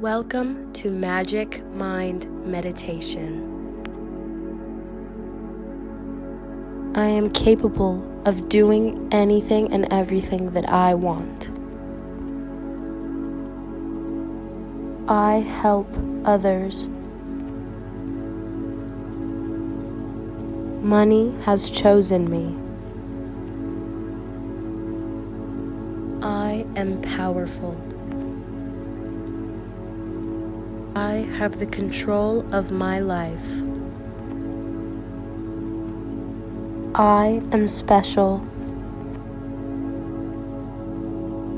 Welcome to Magic Mind Meditation. I am capable of doing anything and everything that I want. I help others. Money has chosen me. I am powerful. I have the control of my life. I am special.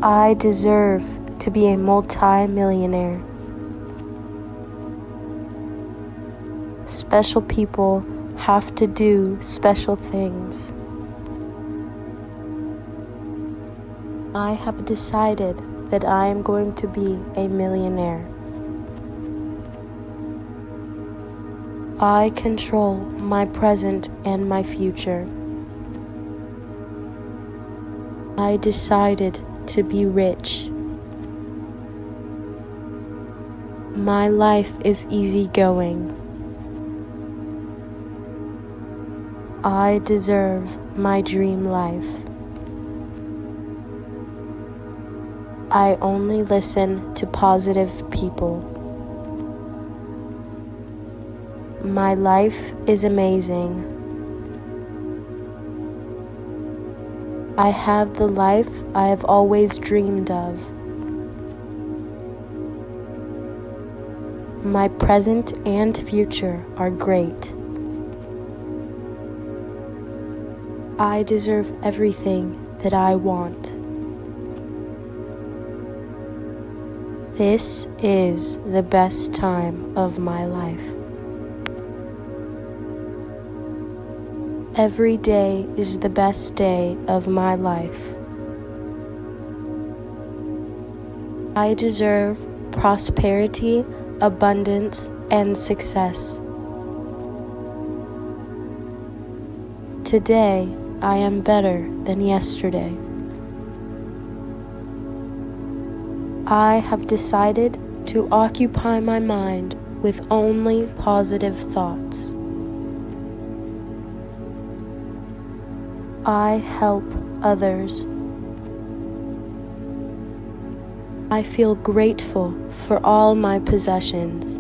I deserve to be a multi-millionaire. Special people have to do special things. I have decided that I am going to be a millionaire. I control my present and my future. I decided to be rich. My life is easygoing. I deserve my dream life. I only listen to positive people. My life is amazing. I have the life I have always dreamed of. My present and future are great. I deserve everything that I want. This is the best time of my life. Every day is the best day of my life. I deserve prosperity, abundance, and success. Today, I am better than yesterday. I have decided to occupy my mind with only positive thoughts. I help others. I feel grateful for all my possessions.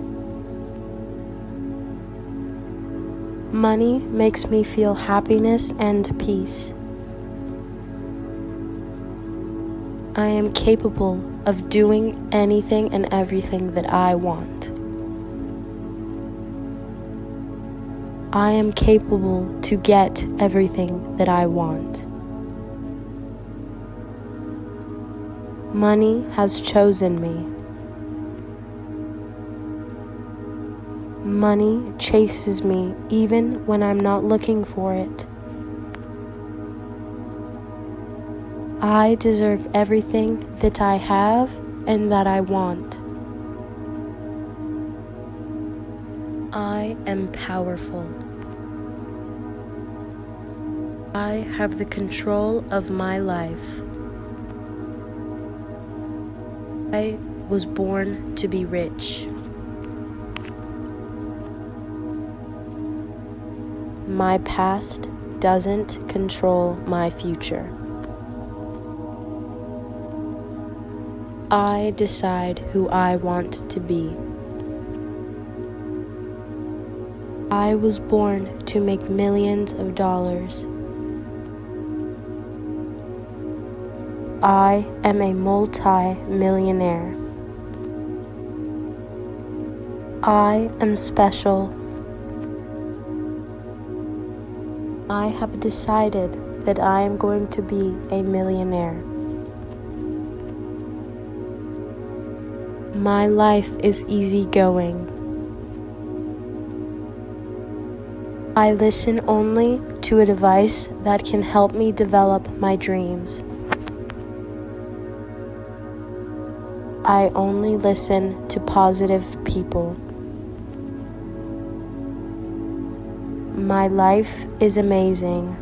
Money makes me feel happiness and peace. I am capable of doing anything and everything that I want. I am capable to get everything that I want. Money has chosen me. Money chases me even when I'm not looking for it. I deserve everything that I have and that I want. I am powerful. I have the control of my life. I was born to be rich. My past doesn't control my future. I decide who I want to be. I was born to make millions of dollars. I am a multi-millionaire. I am special. I have decided that I am going to be a millionaire. My life is easygoing. I listen only to a device that can help me develop my dreams. I only listen to positive people. My life is amazing.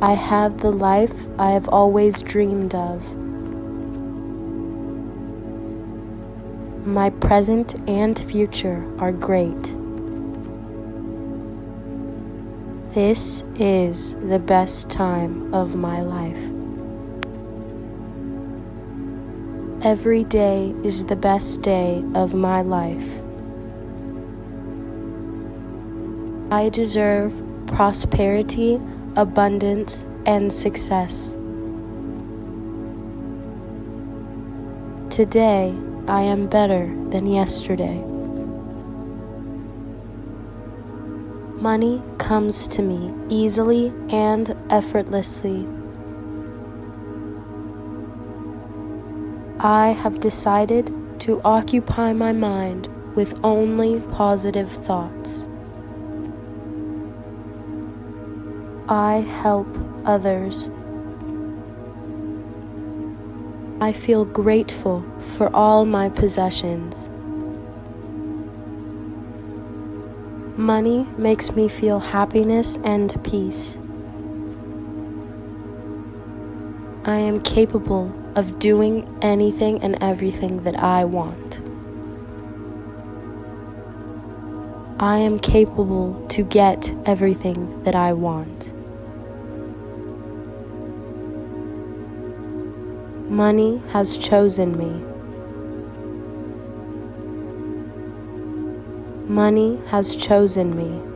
I have the life I have always dreamed of. My present and future are great. This is the best time of my life. Every day is the best day of my life. I deserve prosperity, abundance, and success. Today, I am better than yesterday. Money comes to me easily and effortlessly. I have decided to occupy my mind with only positive thoughts. I help others. I feel grateful for all my possessions. Money makes me feel happiness and peace. I am capable of doing anything and everything that I want. I am capable to get everything that I want. Money has chosen me. Money has chosen me.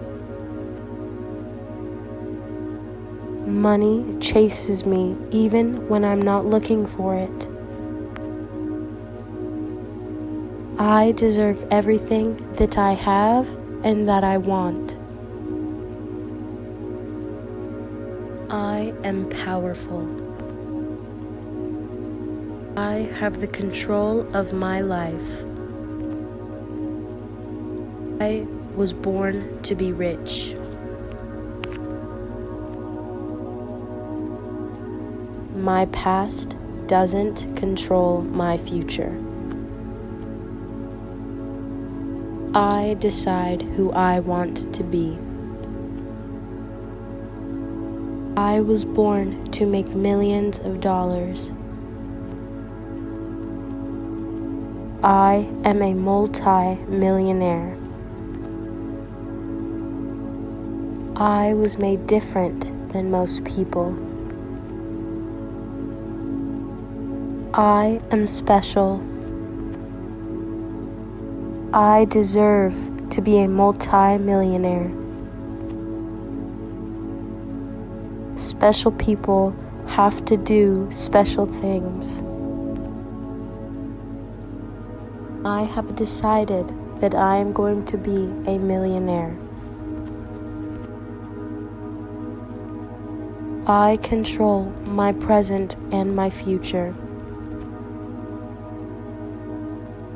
Money chases me even when I'm not looking for it. I deserve everything that I have and that I want. I am powerful. I have the control of my life. I was born to be rich. My past doesn't control my future. I decide who I want to be. I was born to make millions of dollars. I am a multi-millionaire. I was made different than most people. I am special. I deserve to be a multi-millionaire. Special people have to do special things. I have decided that I am going to be a millionaire. I control my present and my future.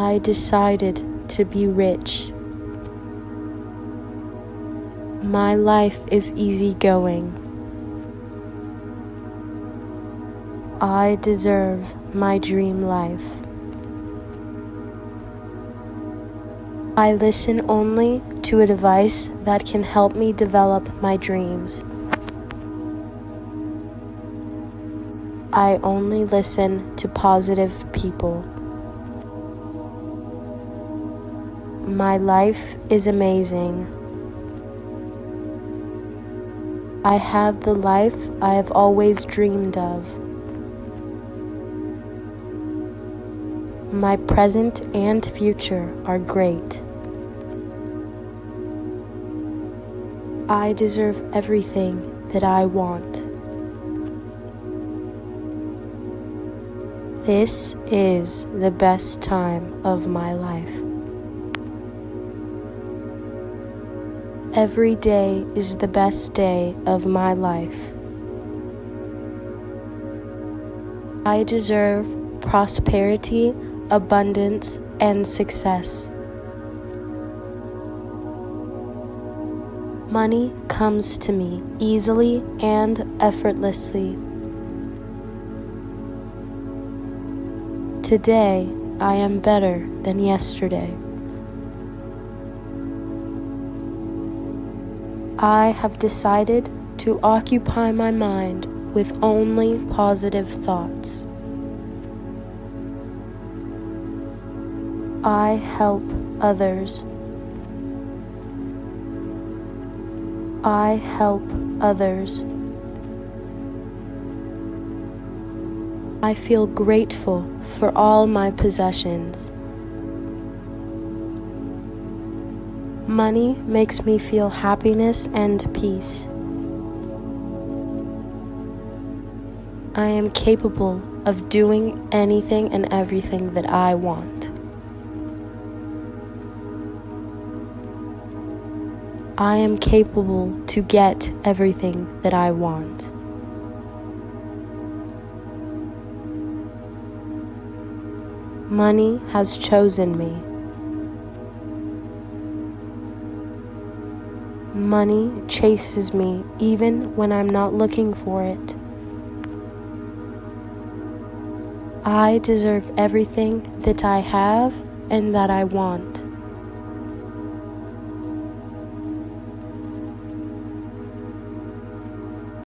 I decided to be rich. My life is easygoing. I deserve my dream life. I listen only to a device that can help me develop my dreams. I only listen to positive people. My life is amazing. I have the life I have always dreamed of. My present and future are great. I deserve everything that I want. This is the best time of my life. Every day is the best day of my life. I deserve prosperity abundance, and success. Money comes to me easily and effortlessly. Today, I am better than yesterday. I have decided to occupy my mind with only positive thoughts. I help others. I help others. I feel grateful for all my possessions. Money makes me feel happiness and peace. I am capable of doing anything and everything that I want. I am capable to get everything that I want. Money has chosen me. Money chases me even when I'm not looking for it. I deserve everything that I have and that I want.